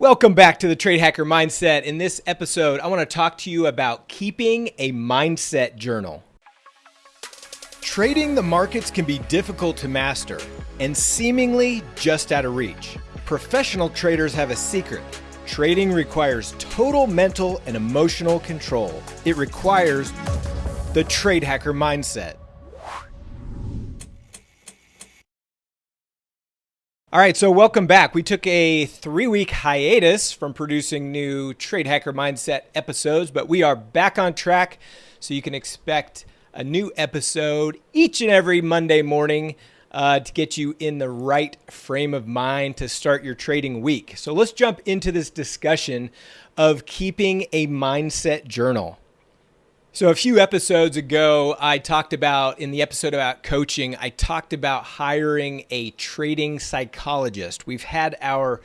Welcome back to the Trade Hacker Mindset. In this episode, I want to talk to you about keeping a mindset journal. Trading the markets can be difficult to master and seemingly just out of reach. Professional traders have a secret. Trading requires total mental and emotional control. It requires the Trade Hacker Mindset. All right, so welcome back. We took a three week hiatus from producing new Trade Hacker Mindset episodes, but we are back on track. So you can expect a new episode each and every Monday morning uh, to get you in the right frame of mind to start your trading week. So let's jump into this discussion of keeping a mindset journal. So, a few episodes ago, I talked about in the episode about coaching, I talked about hiring a trading psychologist. We've had our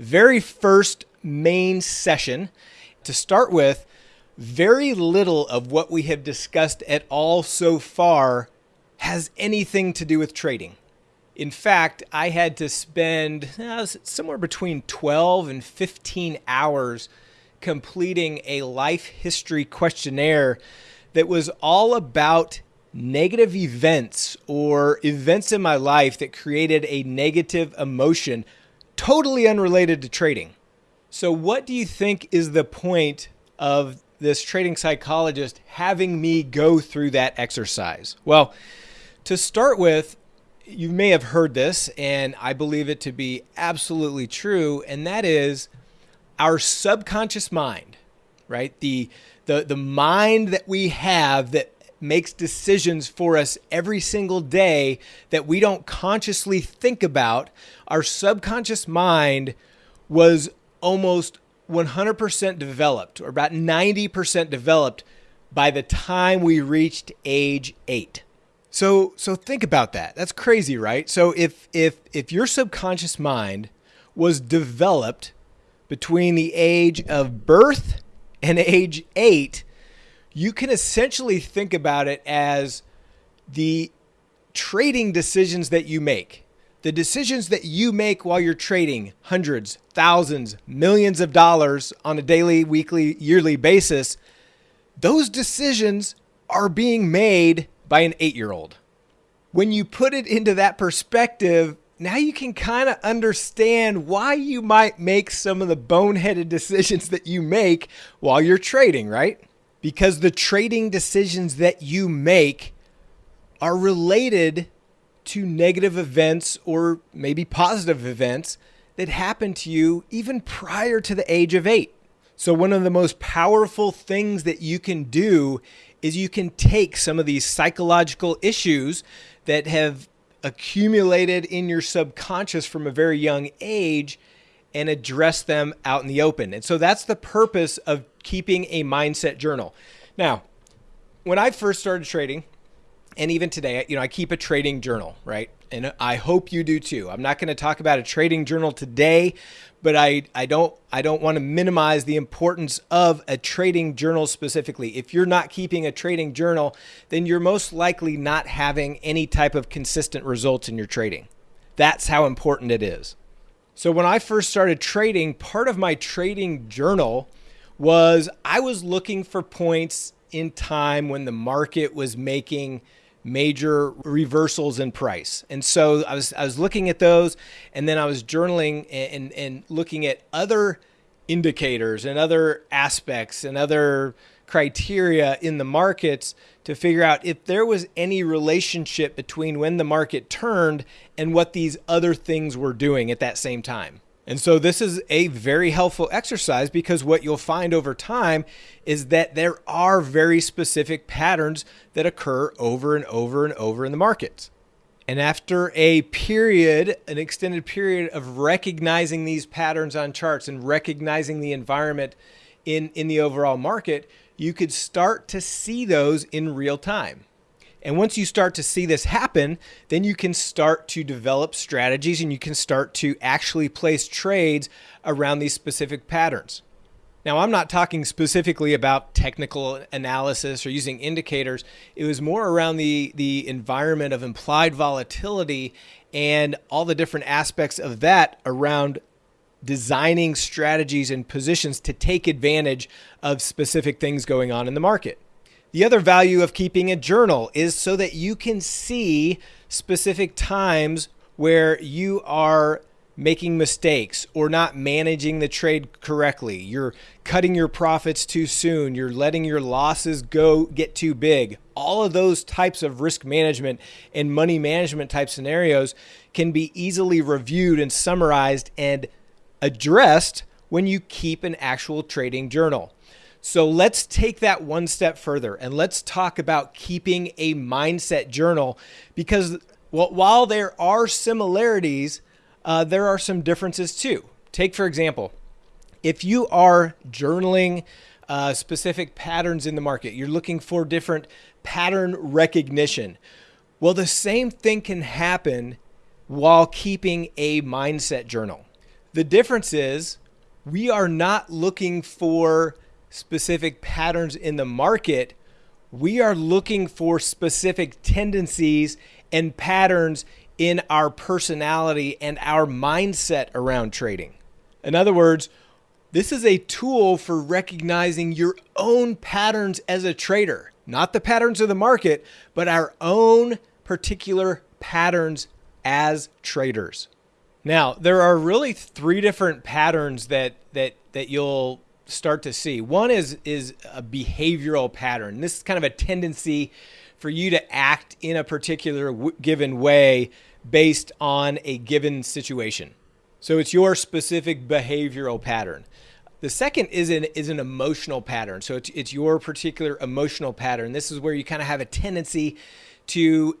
very first main session. To start with, very little of what we have discussed at all so far has anything to do with trading. In fact, I had to spend uh, somewhere between 12 and 15 hours completing a life history questionnaire that was all about negative events or events in my life that created a negative emotion totally unrelated to trading. So, what do you think is the point of this trading psychologist having me go through that exercise? Well, to start with, you may have heard this, and I believe it to be absolutely true, and that is our subconscious mind, right? The the the mind that we have that makes decisions for us every single day that we don't consciously think about, our subconscious mind was almost 100% developed or about 90% developed by the time we reached age 8. So so think about that. That's crazy, right? So if if if your subconscious mind was developed between the age of birth and age 8, you can essentially think about it as the trading decisions that you make. The decisions that you make while you're trading hundreds, thousands, millions of dollars on a daily, weekly, yearly basis, those decisions are being made by an eight year old. When you put it into that perspective, now you can kind of understand why you might make some of the boneheaded decisions that you make while you're trading, right? Because the trading decisions that you make are related to negative events or maybe positive events that happened to you even prior to the age of eight. So, one of the most powerful things that you can do is you can take some of these psychological issues that have accumulated in your subconscious from a very young age and address them out in the open. And so that's the purpose of keeping a mindset journal. Now, when I first started trading, and even today, you know, I keep a trading journal, right? And I hope you do too. I'm not going to talk about a trading journal today, but I, I don't I don't want to minimize the importance of a trading journal specifically. If you're not keeping a trading journal, then you're most likely not having any type of consistent results in your trading. That's how important it is. So when I first started trading, part of my trading journal was I was looking for points in time when the market was making major reversals in price. And so I was I was looking at those and then I was journaling and and looking at other indicators and other aspects and other criteria in the markets to figure out if there was any relationship between when the market turned and what these other things were doing at that same time. And so this is a very helpful exercise because what you'll find over time is that there are very specific patterns that occur over and over and over in the markets. And after a period, an extended period of recognizing these patterns on charts and recognizing the environment in, in the overall market, you could start to see those in real time. And once you start to see this happen, then you can start to develop strategies and you can start to actually place trades around these specific patterns. Now, I'm not talking specifically about technical analysis or using indicators. It was more around the, the environment of implied volatility and all the different aspects of that around designing strategies and positions to take advantage of specific things going on in the market. The other value of keeping a journal is so that you can see specific times where you are making mistakes or not managing the trade correctly. You're cutting your profits too soon. You're letting your losses go get too big. All of those types of risk management and money management type scenarios can be easily reviewed and summarized and addressed when you keep an actual trading journal. So let's take that one step further and let's talk about keeping a mindset journal because while there are similarities, uh, there are some differences too. Take, for example, if you are journaling uh, specific patterns in the market, you're looking for different pattern recognition. Well, the same thing can happen while keeping a mindset journal. The difference is we are not looking for specific patterns in the market. We are looking for specific tendencies and patterns in our personality and our mindset around trading. In other words, this is a tool for recognizing your own patterns as a trader, not the patterns of the market, but our own particular patterns as traders. Now, there are really three different patterns that that that you'll start to see. One is is a behavioral pattern. This is kind of a tendency for you to act in a particular given way based on a given situation. So it's your specific behavioral pattern. The second is an is an emotional pattern. So it's it's your particular emotional pattern. This is where you kind of have a tendency to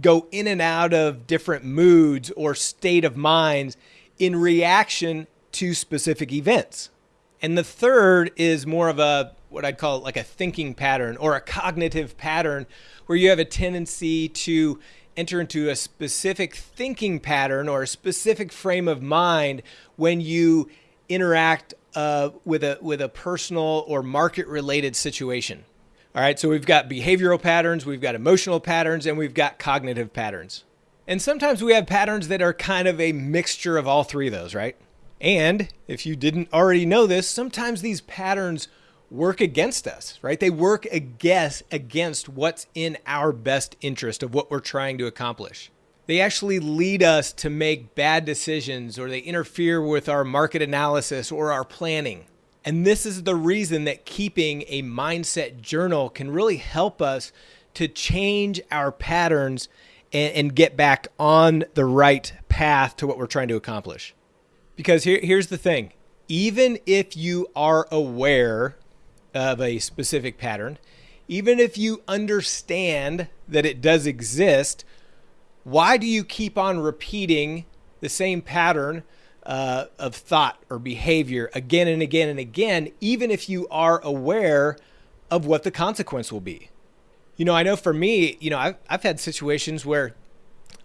go in and out of different moods or state of minds in reaction to specific events. And the third is more of a what I'd call like a thinking pattern or a cognitive pattern where you have a tendency to enter into a specific thinking pattern or a specific frame of mind when you interact uh, with a with a personal or market related situation. All right, so we've got behavioral patterns, we've got emotional patterns, and we've got cognitive patterns. And sometimes we have patterns that are kind of a mixture of all three of those, right? And if you didn't already know this, sometimes these patterns work against us, right? They work against against what's in our best interest of what we're trying to accomplish. They actually lead us to make bad decisions or they interfere with our market analysis or our planning. And this is the reason that keeping a mindset journal can really help us to change our patterns and, and get back on the right path to what we're trying to accomplish. Because here, here's the thing even if you are aware of a specific pattern, even if you understand that it does exist, why do you keep on repeating the same pattern uh, of thought or behavior again and again and again, even if you are aware of what the consequence will be? You know, I know for me, you know, I've, I've had situations where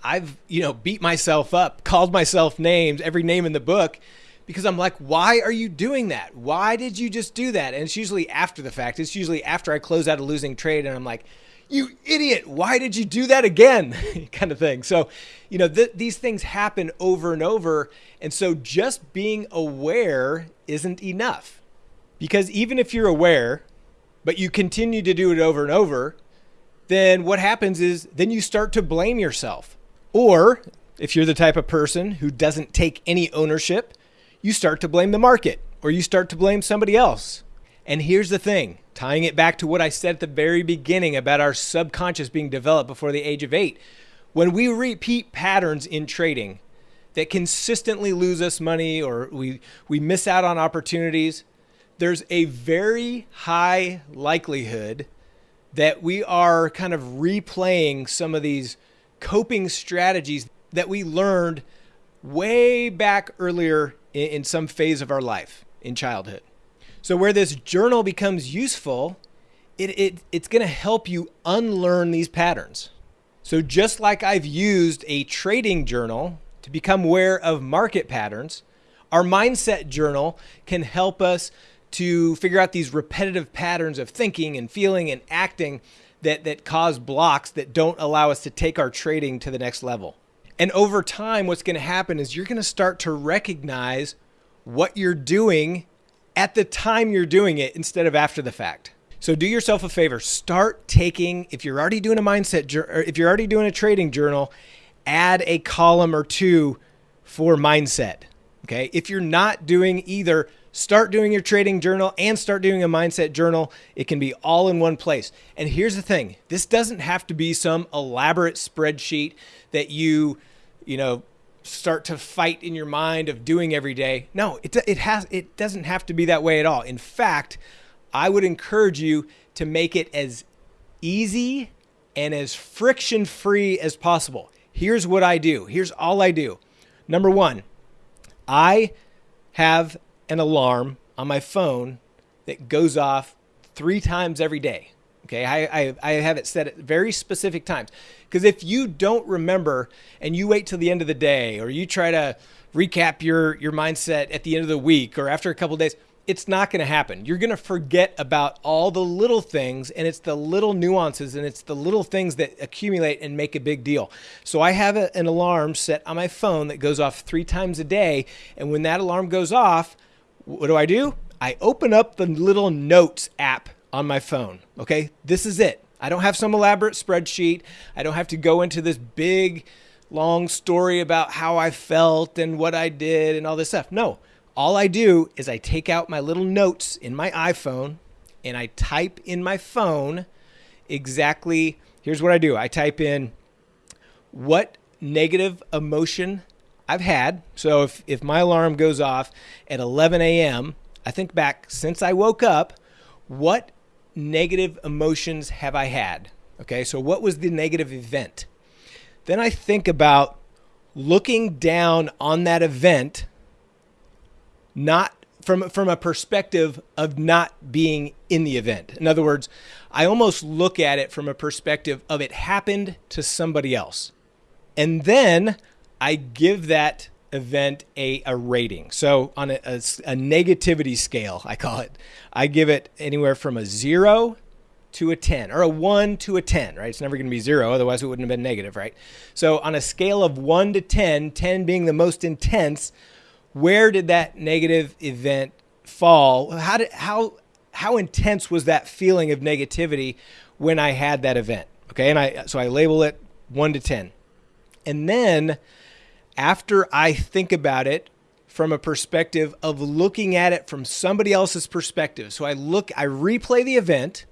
I've, you know, beat myself up, called myself names, every name in the book, because I'm like, why are you doing that? Why did you just do that? And it's usually after the fact. It's usually after I close out a losing trade and I'm like, you idiot, why did you do that again? kind of thing. So, you know, th- these things happen over and over. And so just being aware isn't enough. Because even if you're aware, but you continue to do it over and over, then what happens is then you start to blame yourself. Or if you're the type of person who doesn't take any ownership, you start to blame the market or you start to blame somebody else. And here's the thing tying it back to what I said at the very beginning about our subconscious being developed before the age of eight. When we repeat patterns in trading that consistently lose us money or we, we miss out on opportunities, there's a very high likelihood that we are kind of replaying some of these coping strategies that we learned way back earlier in, in some phase of our life in childhood. So where this journal becomes useful, it, it it's going to help you unlearn these patterns. So just like I've used a trading journal to become aware of market patterns, our mindset journal can help us to figure out these repetitive patterns of thinking and feeling and acting that, that cause blocks that don't allow us to take our trading to the next level. And over time, what's going to happen is you're going to start to recognize what you're doing at the time you're doing it instead of after the fact. So do yourself a favor, start taking if you're already doing a mindset if you're already doing a trading journal, add a column or two for mindset. Okay? If you're not doing either, start doing your trading journal and start doing a mindset journal. It can be all in one place. And here's the thing, this doesn't have to be some elaborate spreadsheet that you, you know, start to fight in your mind of doing every day. No, it, it has it doesn't have to be that way at all. In fact, I would encourage you to make it as easy and as friction free as possible. Here's what I do. Here's all I do. Number 1, I have an alarm on my phone that goes off 3 times every day. Okay, I, I, I, have it set at very specific times. Because if you don't remember and you wait till the end of the day or you try to recap your, your mindset at the end of the week or after a couple days, it's not going to happen. You're going to forget about all the little things, and it's the little nuances and it's the little things that accumulate and make a big deal. So I have a, an alarm set on my phone that goes off three times a day. And when that alarm goes off, what do I do? I open up the little notes app on my phone. Okay, this is it. I don't have some elaborate spreadsheet. I don't have to go into this big, long story about how I felt and what I did and all this stuff. No, all I do is I take out my little notes in my iPhone and I type in my phone exactly. Here's what I do I type in what negative emotion I've had. So if, if my alarm goes off at 11 a.m., I think back since I woke up, what negative emotions have I had? Okay, so what was the negative event? Then I think about looking down on that event, not from, from a perspective of not being in the event. In other words, I almost look at it from a perspective of it happened to somebody else. And then I give that event a, a rating. So on a, a, a, negativity scale, I call it, I give it anywhere from a zero to a 10 or a one to a 10, right? It's never going to be zero. Otherwise it wouldn't have been negative, right? So on a scale of one to 10, 10 being the most intense, where did that negative event fall? How did, how, how intense was that feeling of negativity when I had that event? Okay. And I, so I label it one to 10. And then after I think about it from a perspective of looking at it from somebody else's perspective. So I look, I replay the event.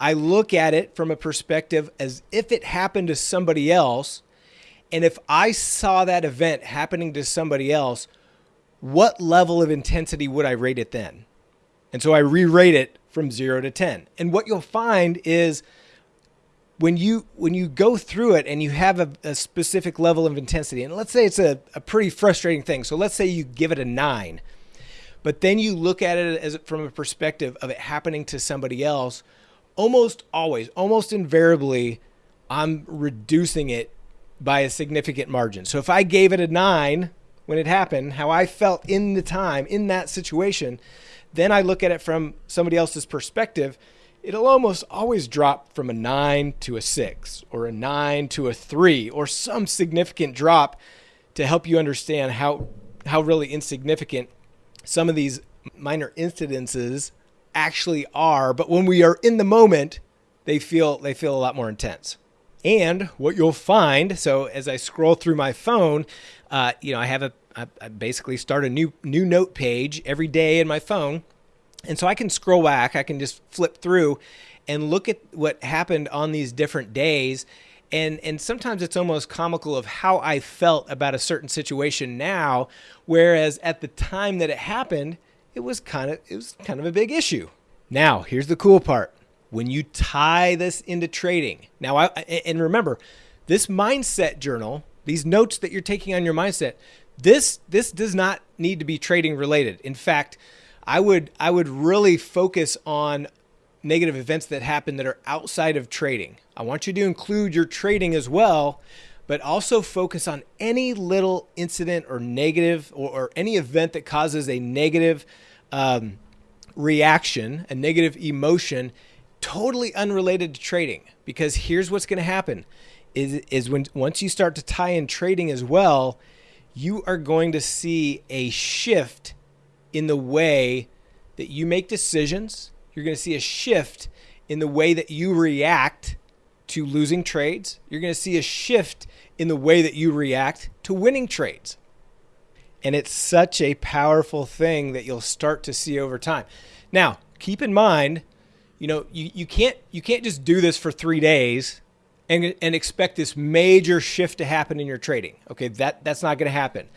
I look at it from a perspective as if it happened to somebody else. And if I saw that event happening to somebody else, what level of intensity would I rate it then? And so I re rate it from zero to 10. And what you'll find is when you when you go through it and you have a, a specific level of intensity, and let's say it's a, a pretty frustrating thing. So let's say you give it a nine, but then you look at it as from a perspective of it happening to somebody else, almost always, almost invariably, I'm reducing it by a significant margin. So if I gave it a nine when it happened, how I felt in the time in that situation, then I look at it from somebody else's perspective it'll almost always drop from a nine to a six or a nine to a three or some significant drop to help you understand how, how really insignificant some of these minor incidences actually are. But when we are in the moment, they feel, they feel a lot more intense. And what you'll find, so as I scroll through my phone, uh, you know, I have a, I, I basically start a new new note page every day in my phone and so I can scroll back, I can just flip through and look at what happened on these different days. And, and sometimes it's almost comical of how I felt about a certain situation now, whereas at the time that it happened, it was kind of it was kind of a big issue. Now, here's the cool part. When you tie this into trading. Now, I and remember, this mindset journal, these notes that you're taking on your mindset, this this does not need to be trading related. In fact, I would I would really focus on negative events that happen that are outside of trading. I want you to include your trading as well, but also focus on any little incident or negative or, or any event that causes a negative um, reaction, a negative emotion, totally unrelated to trading. Because here's what's going to happen: is is when once you start to tie in trading as well, you are going to see a shift in the way that you make decisions. You're going to see a shift in the way that you react to losing trades. You're going to see a shift in the way that you react to winning trades. And it's such a powerful thing that you'll start to see over time. Now, keep in mind, you know, you, you can't you can't just do this for three days and, and expect this major shift to happen in your trading. Okay, that that's not going to happen.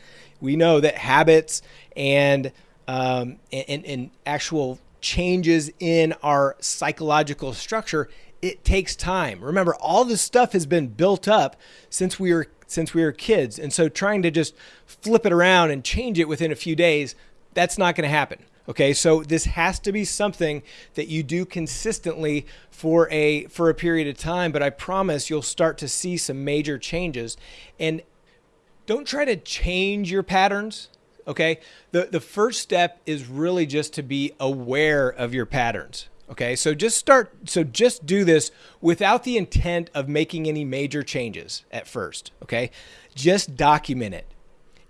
We know that habits and um, and, and actual changes in our psychological structure it takes time. Remember, all this stuff has been built up since we were since we were kids, and so trying to just flip it around and change it within a few days, that's not going to happen. Okay, so this has to be something that you do consistently for a for a period of time, but I promise you'll start to see some major changes. And don't try to change your patterns. Okay, the the first step is really just to be aware of your patterns. Okay, so just start, so just do this without the intent of making any major changes at first. Okay, just document it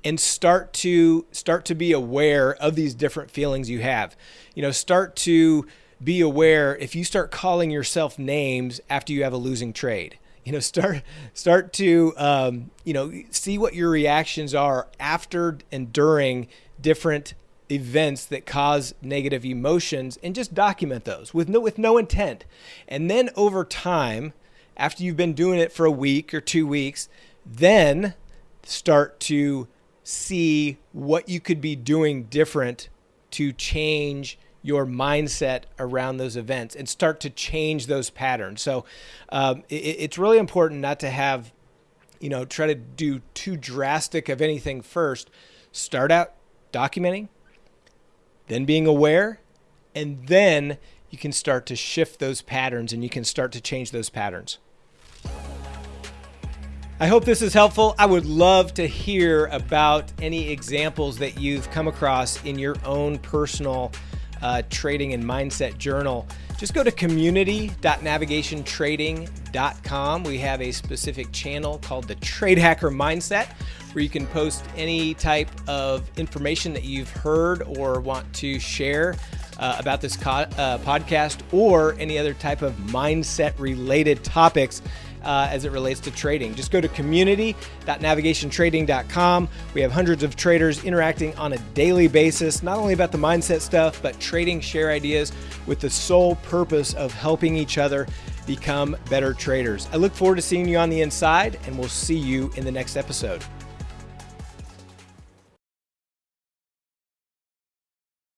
and start to start to be aware of these different feelings you have. You know, start to be aware if you start calling yourself names after you have a losing trade. You know, start start to um, you know see what your reactions are after and during different events that cause negative emotions and just document those with no with no intent. And then over time, after you've been doing it for a week or 2 weeks, then start to see what you could be doing different to change your mindset around those events and start to change those patterns. So um, it, it's really important not to have, you know, try to do too drastic of anything first. Start out documenting, then being aware, and then you can start to shift those patterns and you can start to change those patterns. I hope this is helpful. I would love to hear about any examples that you've come across in your own personal uh, trading and mindset journal. Just go to community.navigationtrading.com. We have a specific channel called the Trade Hacker Mindset where you can post any type of information that you've heard or want to share uh, about this uh, podcast or any other type of mindset related topics uh, as it relates to trading. Just go to community.navigationtrading.com. We have hundreds of traders interacting on a daily basis, not only about the mindset stuff, but trading, share ideas with the sole purpose of helping each other become better traders. I look forward to seeing you on the inside, and we'll see you in the next episode.